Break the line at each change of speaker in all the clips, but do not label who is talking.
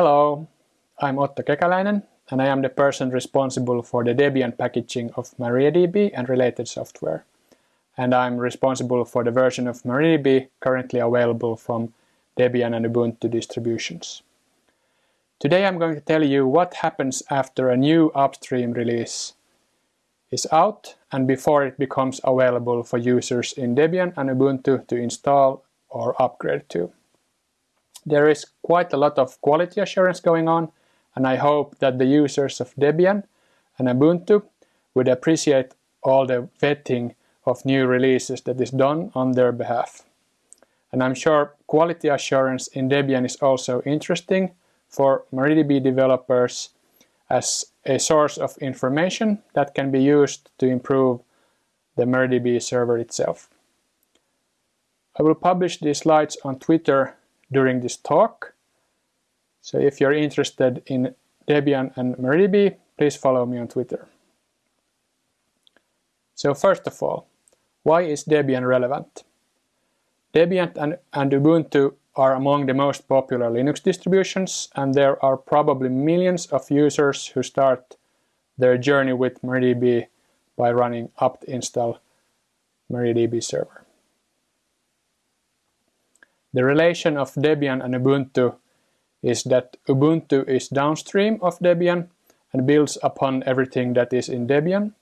Hello, I'm Otto Kekäläinen and I am the person responsible for the Debian packaging of MariaDB and related software. And I'm responsible for the version of MariaDB currently available from Debian and Ubuntu distributions. Today I'm going to tell you what happens after a new upstream release is out and before it becomes available for users in Debian and Ubuntu to install or upgrade to. There is quite a lot of quality assurance going on and I hope that the users of Debian and Ubuntu would appreciate all the vetting of new releases that is done on their behalf. And I'm sure quality assurance in Debian is also interesting for MariaDB developers as a source of information that can be used to improve the MariaDB server itself. I will publish these slides on Twitter during this talk. So if you're interested in Debian and MariaDB, please follow me on Twitter. So first of all, why is Debian relevant? Debian and, and Ubuntu are among the most popular Linux distributions and there are probably millions of users who start their journey with MariaDB by running apt install MariaDB server. The relation of Debian and Ubuntu is that Ubuntu is downstream of Debian and builds upon everything that is in Debian,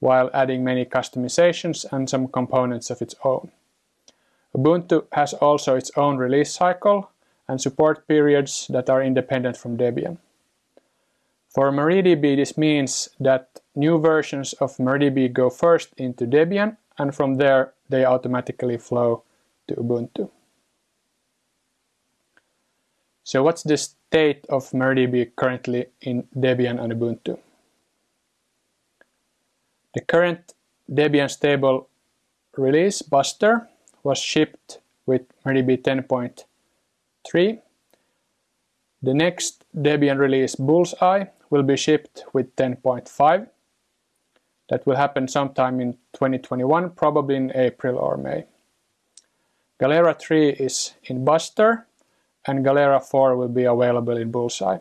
while adding many customizations and some components of its own. Ubuntu has also its own release cycle and support periods that are independent from Debian. For MariaDB this means that new versions of MariaDB go first into Debian and from there they automatically flow to Ubuntu. So what's the state of MariaDB currently in Debian and Ubuntu? The current Debian stable release, Buster, was shipped with MariaDB 10.3. The next Debian release, Bullseye, will be shipped with 10.5. That will happen sometime in 2021, probably in April or May. Galera 3 is in Buster, and Galera 4 will be available in Bullseye.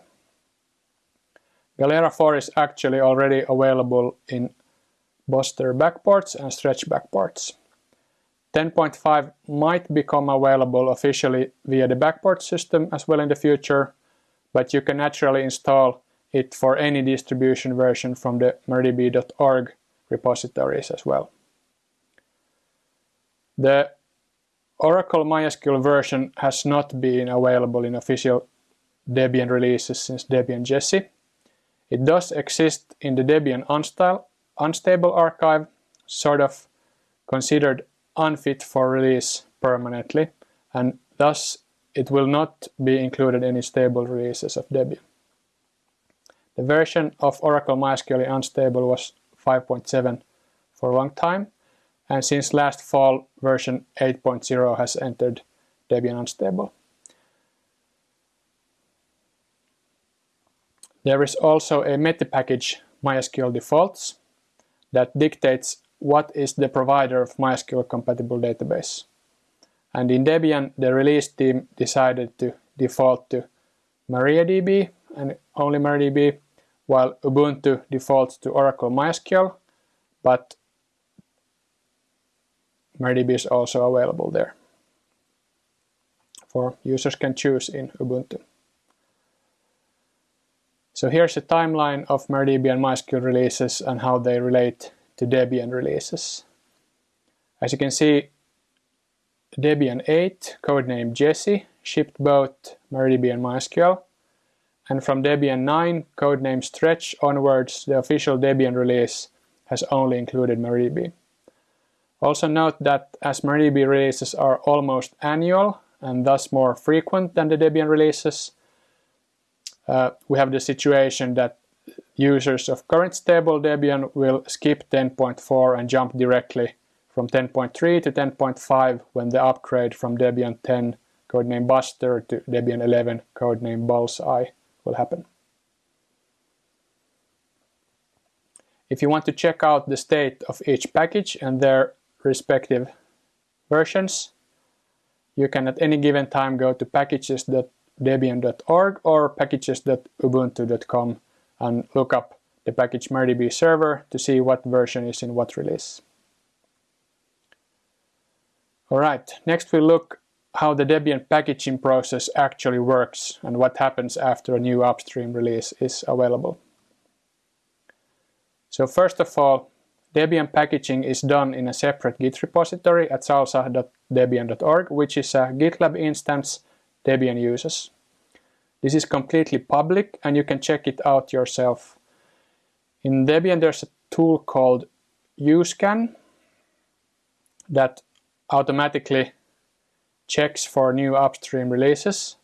Galera 4 is actually already available in Buster backports and stretch backports. 10.5 might become available officially via the backport system as well in the future, but you can naturally install it for any distribution version from the mariadb.org repositories as well. The Oracle MySQL version has not been available in official Debian releases since Debian Jessie. It does exist in the Debian unstable archive, sort of considered unfit for release permanently, and thus it will not be included in stable releases of Debian. The version of Oracle MySQL Unstable was 5.7 for a long time, and since last fall version 8.0 has entered Debian Unstable. There is also a meta package MySQL defaults that dictates what is the provider of MySQL compatible database. And in Debian, the release team decided to default to MariaDB and only MariaDB, while Ubuntu defaults to Oracle MySQL, but MariaDB is also available there. For users can choose in Ubuntu. So here's a timeline of MariaDB and MySQL releases and how they relate to Debian releases. As you can see, Debian 8, codename Jessie, shipped both MariaDB and MySQL. And from Debian 9, codename Stretch onwards, the official Debian release has only included MariaDB. Also note that as MariaDB releases are almost annual and thus more frequent than the Debian releases, uh, we have the situation that users of current stable Debian will skip 10.4 and jump directly from 10.3 to 10.5 when the upgrade from Debian 10 codename Buster to Debian 11 codename Bullseye will happen. If you want to check out the state of each package and their respective versions. You can at any given time go to packages.debian.org debian.org or packages.ubuntu.com and look up the package MariaDB server to see what version is in what release. Alright, next we look how the Debian packaging process actually works and what happens after a new upstream release is available. So first of all, Debian packaging is done in a separate Git repository at salsa.debian.org, which is a GitLab instance Debian uses. This is completely public and you can check it out yourself. In Debian there's a tool called uscan that automatically checks for new upstream releases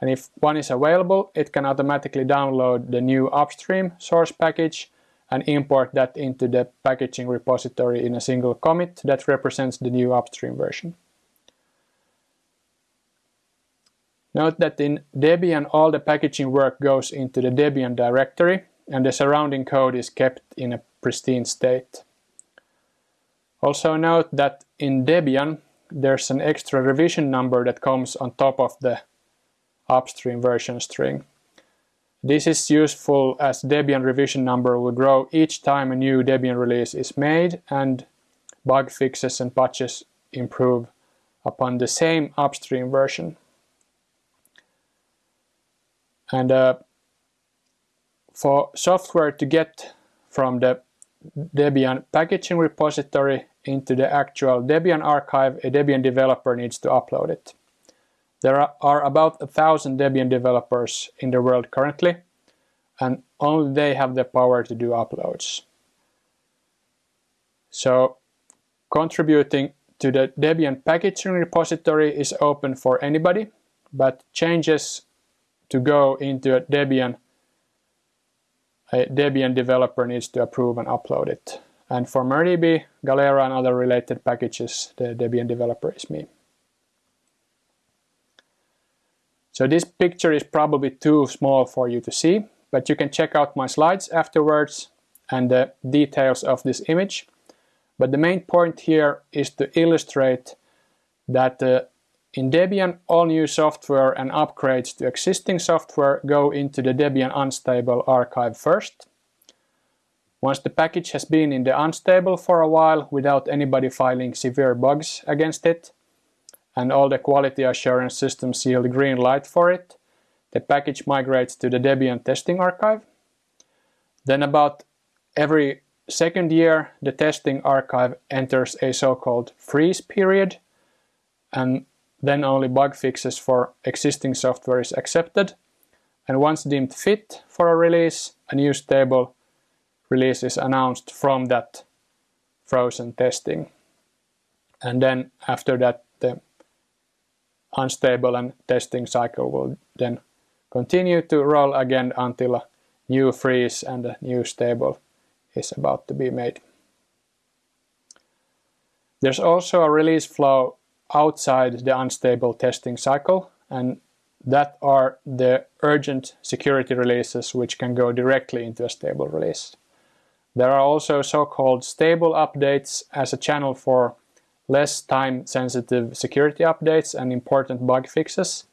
and if one is available it can automatically download the new upstream source package and import that into the packaging repository in a single commit that represents the new upstream version. Note that in Debian all the packaging work goes into the Debian directory and the surrounding code is kept in a pristine state. Also note that in Debian there's an extra revision number that comes on top of the upstream version string. This is useful as Debian revision number will grow each time a new Debian release is made and bug fixes and patches improve upon the same upstream version. And uh, for software to get from the Debian packaging repository into the actual Debian archive, a Debian developer needs to upload it. There are about a thousand Debian developers in the world currently, and only they have the power to do uploads. So contributing to the Debian packaging repository is open for anybody, but changes to go into a Debian a Debian developer needs to approve and upload it. And for MariaDB, Galera and other related packages, the Debian developer is me. So this picture is probably too small for you to see, but you can check out my slides afterwards and the details of this image. But the main point here is to illustrate that uh, in Debian all new software and upgrades to existing software go into the Debian unstable archive first. Once the package has been in the unstable for a while without anybody filing severe bugs against it, and all the quality assurance systems yield green light for it, the package migrates to the Debian testing archive. Then about every second year, the testing archive enters a so-called freeze period, and then only bug fixes for existing software is accepted. And once deemed fit for a release, a new stable release is announced from that frozen testing. And then after that, unstable and testing cycle will then continue to roll again until a new freeze and a new stable is about to be made. There's also a release flow outside the unstable testing cycle and that are the urgent security releases which can go directly into a stable release. There are also so-called stable updates as a channel for less time-sensitive security updates and important bug fixes.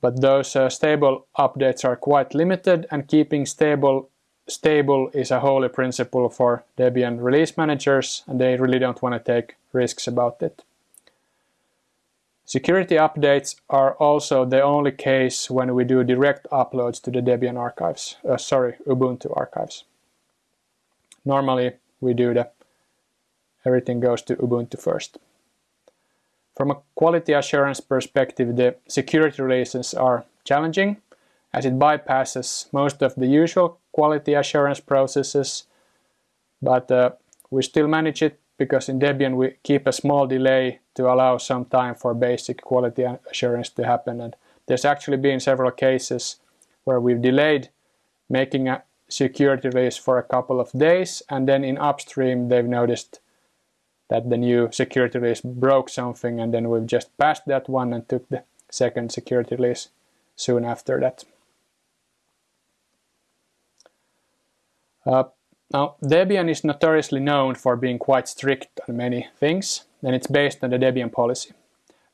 But those uh, stable updates are quite limited and keeping stable stable is a holy principle for Debian release managers and they really don't want to take risks about it. Security updates are also the only case when we do direct uploads to the Debian archives, uh, sorry, Ubuntu archives. Normally we do the everything goes to Ubuntu first. From a quality assurance perspective, the security releases are challenging as it bypasses most of the usual quality assurance processes, but uh, we still manage it because in Debian we keep a small delay to allow some time for basic quality assurance to happen. And there's actually been several cases where we've delayed making a security release for a couple of days and then in upstream they've noticed that the new security release broke something and then we've just passed that one and took the second security release soon after that. Uh, now, Debian is notoriously known for being quite strict on many things, and it's based on the Debian policy.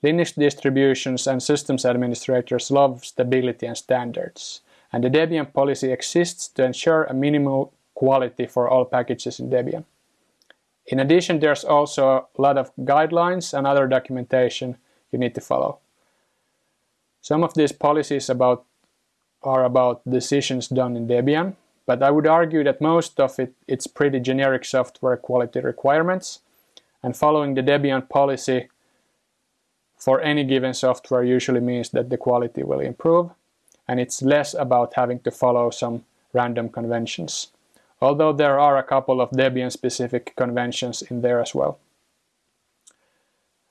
Linux distributions and systems administrators love stability and standards, and the Debian policy exists to ensure a minimal quality for all packages in Debian. In addition, there's also a lot of guidelines and other documentation you need to follow. Some of these policies about are about decisions done in Debian, but I would argue that most of it it's pretty generic software quality requirements, and following the Debian policy for any given software usually means that the quality will improve, and it's less about having to follow some random conventions although there are a couple of Debian-specific conventions in there as well.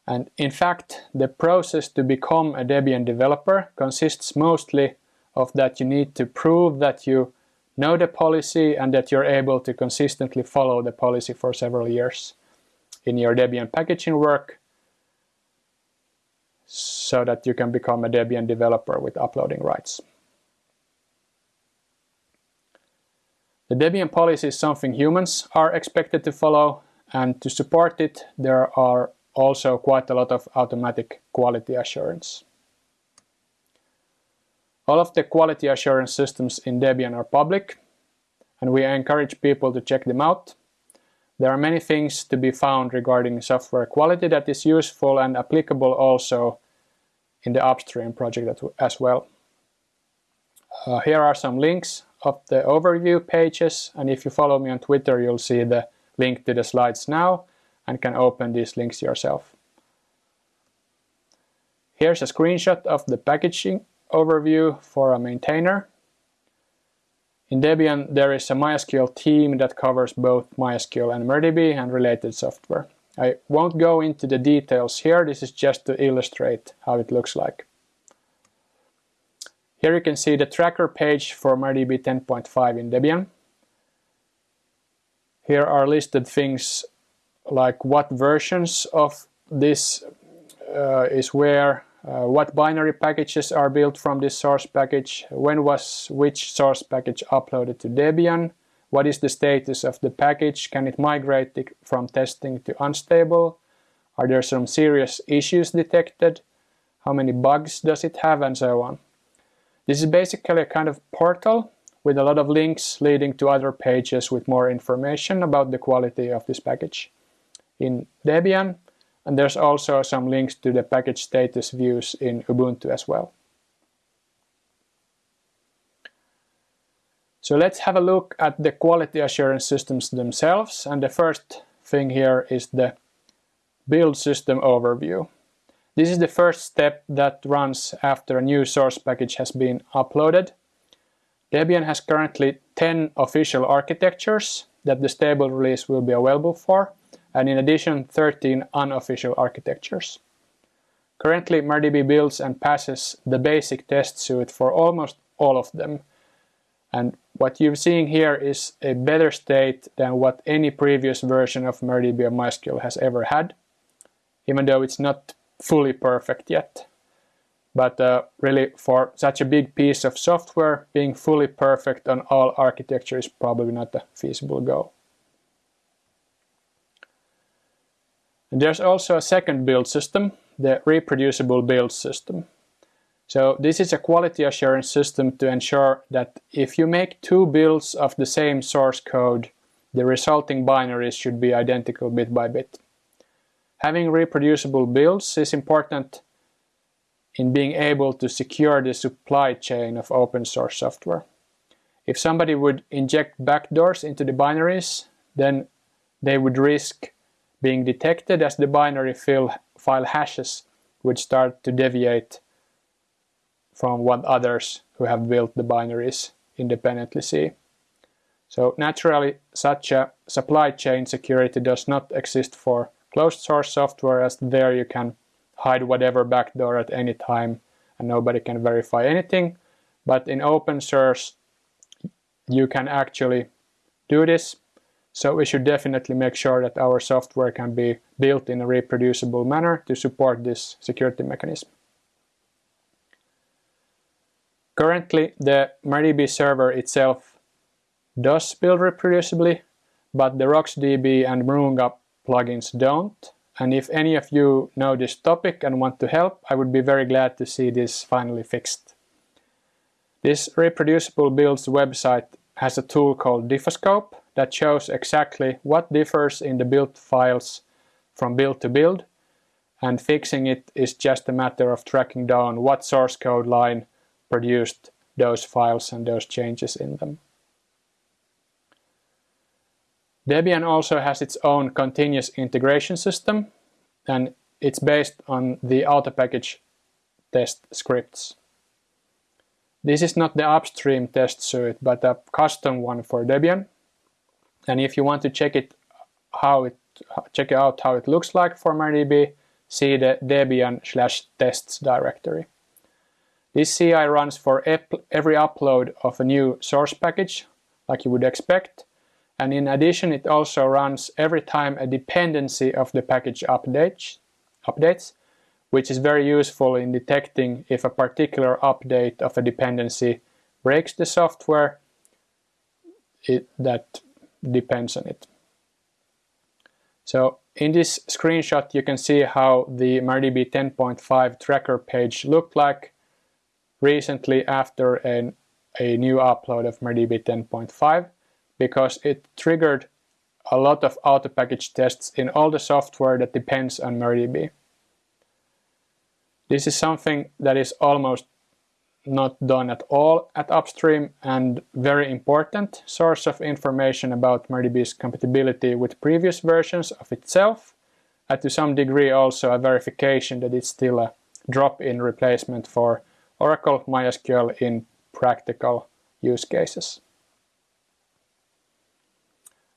And in fact, the process to become a Debian developer consists mostly of that you need to prove that you know the policy and that you're able to consistently follow the policy for several years in your Debian packaging work so that you can become a Debian developer with uploading rights. The Debian policy is something humans are expected to follow and to support it there are also quite a lot of automatic quality assurance. All of the quality assurance systems in Debian are public and we encourage people to check them out. There are many things to be found regarding software quality that is useful and applicable also in the upstream project as well. Uh, here are some links of the overview pages and if you follow me on Twitter you'll see the link to the slides now and can open these links yourself. Here's a screenshot of the packaging overview for a maintainer. In Debian there is a MySQL team that covers both MySQL and MariaDB and related software. I won't go into the details here, this is just to illustrate how it looks like. Here you can see the tracker page for MariaDB 10.5 in Debian. Here are listed things like what versions of this uh, is where, uh, what binary packages are built from this source package, when was which source package uploaded to Debian, what is the status of the package, can it migrate from testing to unstable, are there some serious issues detected, how many bugs does it have, and so on. This is basically a kind of portal with a lot of links leading to other pages with more information about the quality of this package in Debian and there's also some links to the package status views in Ubuntu as well. So let's have a look at the quality assurance systems themselves and the first thing here is the build system overview. This is the first step that runs after a new source package has been uploaded. Debian has currently 10 official architectures that the stable release will be available for, and in addition 13 unofficial architectures. Currently MariaDB builds and passes the basic test suite for almost all of them, and what you're seeing here is a better state than what any previous version of MariaDB or MySQL has ever had, even though it's not fully perfect yet. But uh, really for such a big piece of software, being fully perfect on all architecture is probably not a feasible goal. And there's also a second build system, the reproducible build system. So this is a quality assurance system to ensure that if you make two builds of the same source code, the resulting binaries should be identical bit by bit. Having reproducible builds is important in being able to secure the supply chain of open source software. If somebody would inject backdoors into the binaries, then they would risk being detected as the binary file hashes would start to deviate from what others who have built the binaries independently see. So naturally, such a supply chain security does not exist for closed source software as there you can hide whatever backdoor at any time and nobody can verify anything. But in open source you can actually do this. So we should definitely make sure that our software can be built in a reproducible manner to support this security mechanism. Currently the MariaDB server itself does build reproducibly, but the RocksDB and Mroonga plugins don't and if any of you know this topic and want to help, I would be very glad to see this finally fixed. This reproducible builds website has a tool called Diffoscope that shows exactly what differs in the build files from build to build and fixing it is just a matter of tracking down what source code line produced those files and those changes in them. Debian also has its own continuous integration system and it's based on the auto-package test scripts. This is not the upstream test suite but a custom one for Debian and if you want to check it how it check out how it looks like for MariaDB see the debian slash tests directory. This CI runs for every upload of a new source package, like you would expect, and in addition it also runs every time a dependency of the package updates, updates which is very useful in detecting if a particular update of a dependency breaks the software it, that depends on it. So in this screenshot you can see how the MariaDB 10.5 tracker page looked like recently after an, a new upload of MariaDB 10.5 because it triggered a lot of auto-package tests in all the software that depends on MariaDB. This is something that is almost not done at all at upstream and very important source of information about MariaDB's compatibility with previous versions of itself and to some degree also a verification that it's still a drop-in replacement for Oracle MySQL in practical use cases.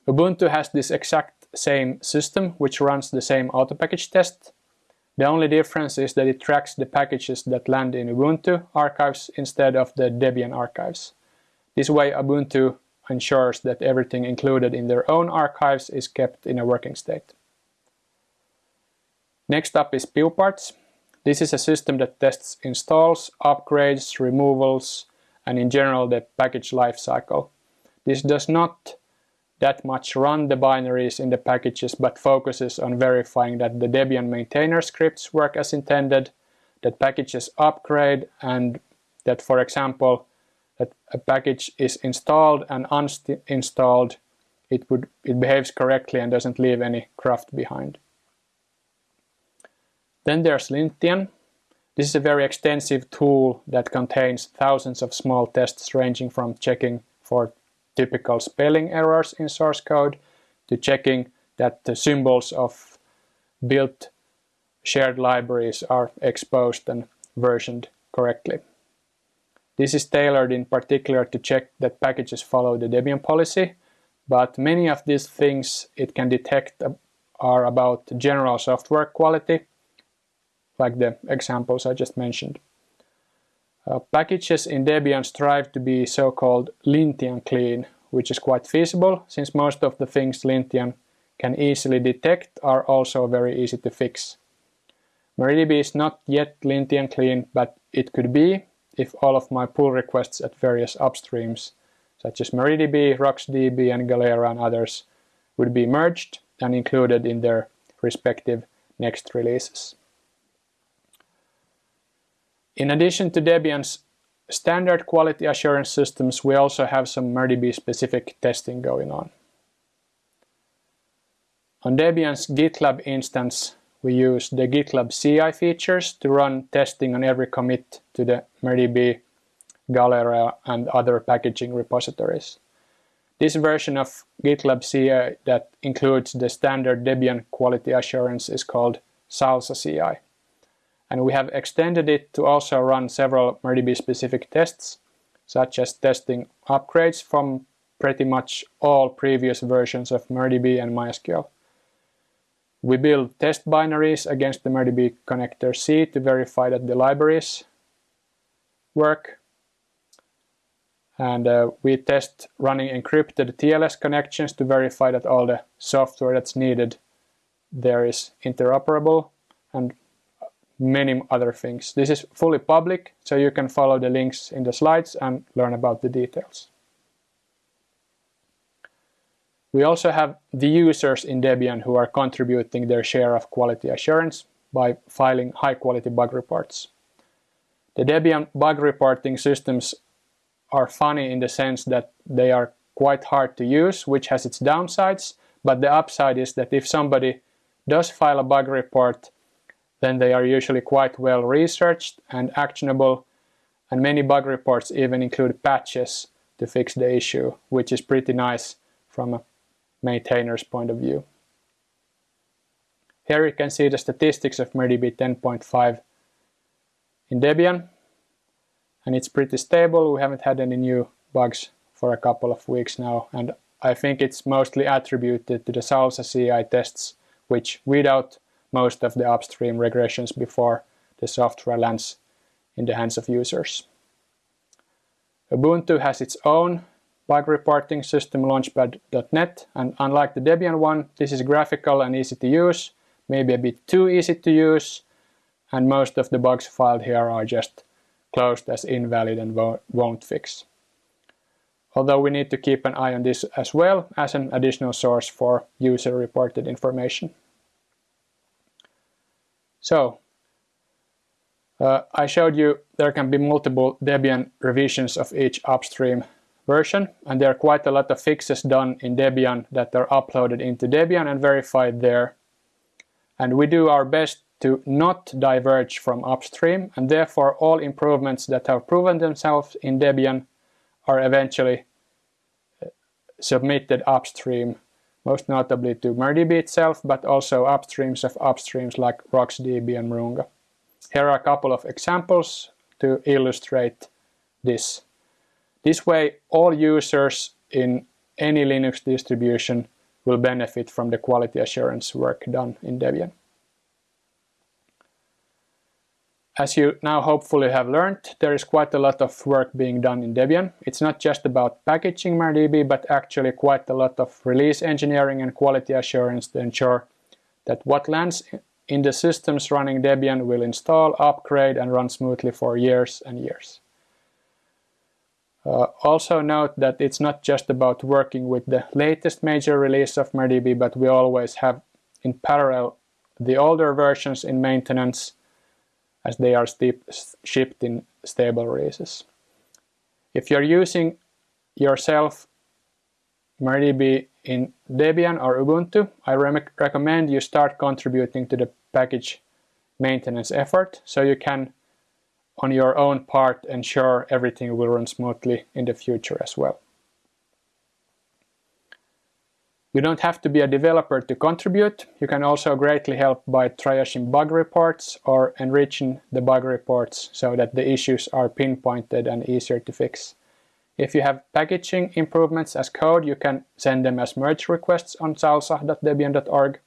Ubuntu has this exact same system which runs the same auto-package test the only difference is that it tracks the packages that land in Ubuntu archives instead of the Debian archives. This way Ubuntu ensures that everything included in their own archives is kept in a working state. Next up is piuparts. This is a system that tests installs, upgrades, removals, and in general the package lifecycle. This does not that much run the binaries in the packages but focuses on verifying that the Debian maintainer scripts work as intended, that packages upgrade and that for example that a package is installed and uninstalled it would it behaves correctly and doesn't leave any craft behind. Then there's Lintian. This is a very extensive tool that contains thousands of small tests ranging from checking for typical spelling errors in source code to checking that the symbols of built shared libraries are exposed and versioned correctly. This is tailored in particular to check that packages follow the Debian policy, but many of these things it can detect are about general software quality, like the examples I just mentioned. Uh, packages in Debian strive to be so-called Lintian clean, which is quite feasible since most of the things Lintian can easily detect are also very easy to fix. MariaDB is not yet Lintian clean, but it could be if all of my pull requests at various upstreams, such as MariaDB, RocksDB and Galera and others, would be merged and included in their respective next releases. In addition to Debian's standard quality assurance systems, we also have some MariaDB specific testing going on. On Debian's GitLab instance, we use the GitLab CI features to run testing on every commit to the MariaDB, Galera and other packaging repositories. This version of GitLab CI that includes the standard Debian quality assurance is called Salsa CI and we have extended it to also run several MariaDB specific tests, such as testing upgrades from pretty much all previous versions of MariaDB and MySQL. We build test binaries against the MariaDB connector C to verify that the libraries work. And uh, we test running encrypted TLS connections to verify that all the software that's needed there is interoperable and many other things. This is fully public, so you can follow the links in the slides and learn about the details. We also have the users in Debian who are contributing their share of quality assurance by filing high quality bug reports. The Debian bug reporting systems are funny in the sense that they are quite hard to use, which has its downsides, but the upside is that if somebody does file a bug report, then they are usually quite well researched and actionable, and many bug reports even include patches to fix the issue, which is pretty nice from a maintainer's point of view. Here you can see the statistics of MariaDB 10.5 in Debian, and it's pretty stable. We haven't had any new bugs for a couple of weeks now, and I think it's mostly attributed to the Salsa CI tests, which weed out most of the upstream regressions before the software lands in the hands of users. Ubuntu has its own bug reporting system launchpad.net and unlike the Debian one, this is graphical and easy to use, maybe a bit too easy to use, and most of the bugs filed here are just closed as invalid and won't fix. Although we need to keep an eye on this as well as an additional source for user-reported information. So, uh, I showed you there can be multiple Debian revisions of each upstream version and there are quite a lot of fixes done in Debian that are uploaded into Debian and verified there. And we do our best to not diverge from upstream and therefore all improvements that have proven themselves in Debian are eventually uh, submitted upstream, most notably to MariaDB itself, but also upstreams of upstreams like RocksDB and Mroonga. Here are a couple of examples to illustrate this. This way, all users in any Linux distribution will benefit from the quality assurance work done in Debian. As you now hopefully have learned, there is quite a lot of work being done in Debian. It's not just about packaging MariaDB, but actually quite a lot of release engineering and quality assurance to ensure that what lands in the systems running Debian will install, upgrade and run smoothly for years and years. Uh, also note that it's not just about working with the latest major release of MariaDB, but we always have in parallel the older versions in maintenance as they are shipped in stable releases. If you're using yourself MariaDB in Debian or Ubuntu, I re recommend you start contributing to the package maintenance effort so you can on your own part ensure everything will run smoothly in the future as well. You don't have to be a developer to contribute. You can also greatly help by triaging bug reports or enriching the bug reports so that the issues are pinpointed and easier to fix. If you have packaging improvements as code, you can send them as merge requests on salsa.debian.org.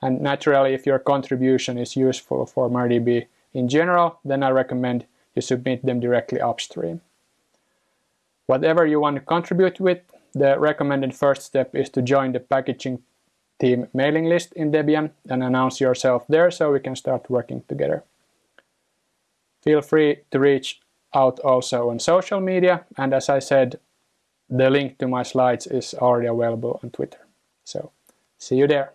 And naturally, if your contribution is useful for MariaDB in general, then I recommend you submit them directly upstream. Whatever you want to contribute with, the recommended first step is to join the packaging team mailing list in Debian and announce yourself there so we can start working together. Feel free to reach out also on social media and as I said the link to my slides is already available on Twitter. So see you there.